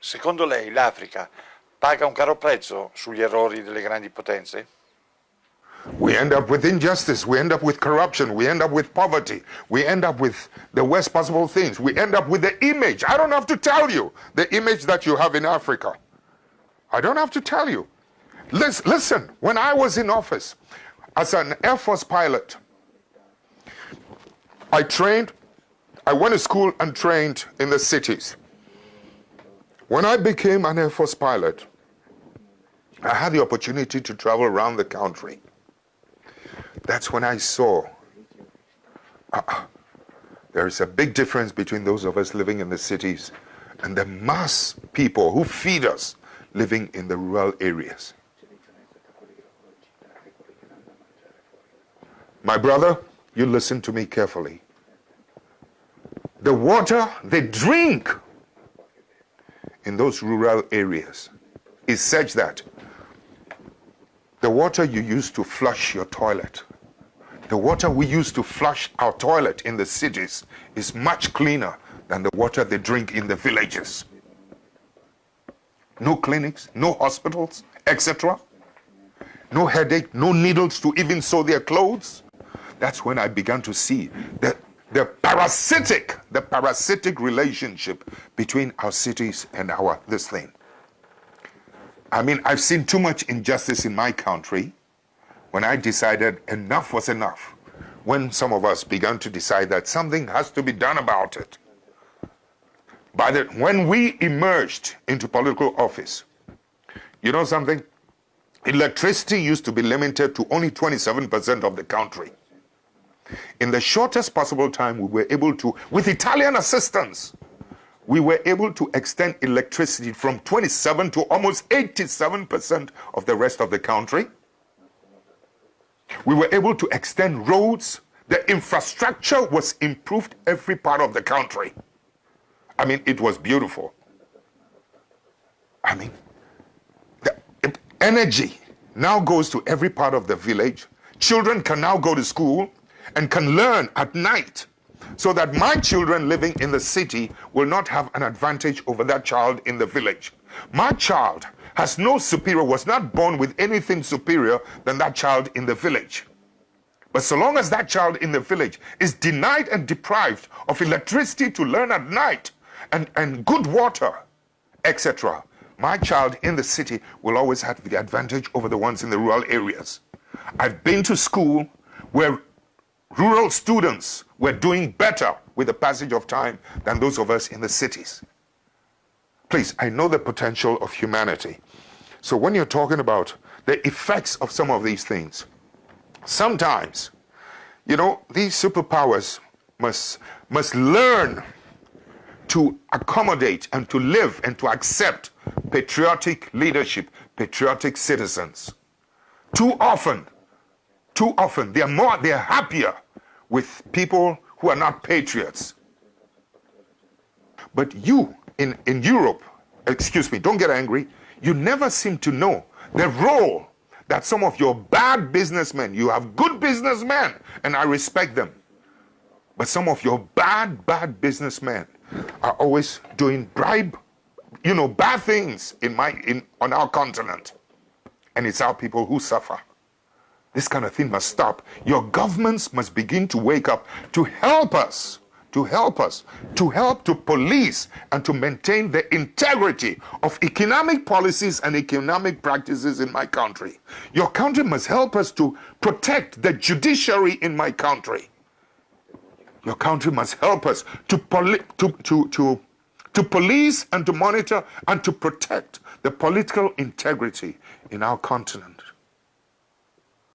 Secondo lei l'Africa paga un caro prezzo sugli errori delle grandi potenze? We end up with injustice. We end up with corruption. We end up with poverty. We end up with the worst possible things. We end up with the image. I don't have to tell you the image that you have in Africa. I don't have to tell you. Listen, when I was in office as an Air Force pilot, I trained, I went to school and trained in the cities. When I became an Air Force pilot, I had the opportunity to travel around the country. That's when I saw uh, there is a big difference between those of us living in the cities and the mass people who feed us living in the rural areas. My brother, you listen to me carefully. The water they drink in those rural areas is such that the water you use to flush your toilet the water we use to flush our toilet in the cities is much cleaner than the water they drink in the villages. No clinics, no hospitals, etc. No headache, no needles to even sew their clothes. That's when I began to see that the parasitic, the parasitic relationship between our cities and our this thing. I mean, I've seen too much injustice in my country when I decided enough was enough, when some of us began to decide that something has to be done about it. By the, when we emerged into political office, you know something? Electricity used to be limited to only 27% of the country. In the shortest possible time, we were able to, with Italian assistance, we were able to extend electricity from 27 to almost 87% of the rest of the country. We were able to extend roads. The infrastructure was improved every part of the country. I mean, it was beautiful. I mean, the energy now goes to every part of the village. Children can now go to school and can learn at night so that my children living in the city will not have an advantage over that child in the village. My child has no superior, was not born with anything superior than that child in the village. But so long as that child in the village is denied and deprived of electricity to learn at night and, and good water, etc., my child in the city will always have the advantage over the ones in the rural areas. I've been to school where rural students were doing better with the passage of time than those of us in the cities. Please, I know the potential of humanity. So when you're talking about the effects of some of these things, sometimes, you know, these superpowers must, must learn to accommodate and to live and to accept patriotic leadership, patriotic citizens. Too often, too often, they're more, they're happier with people who are not patriots. But you in, in Europe, excuse me, don't get angry, you never seem to know the role that some of your bad businessmen, you have good businessmen, and I respect them, but some of your bad, bad businessmen are always doing bribe, you know, bad things in my, in, on our continent. And it's our people who suffer. This kind of thing must stop. Your governments must begin to wake up to help us to help us, to help to police and to maintain the integrity of economic policies and economic practices in my country. Your country must help us to protect the judiciary in my country. Your country must help us to, to, to, to, to police and to monitor and to protect the political integrity in our continent.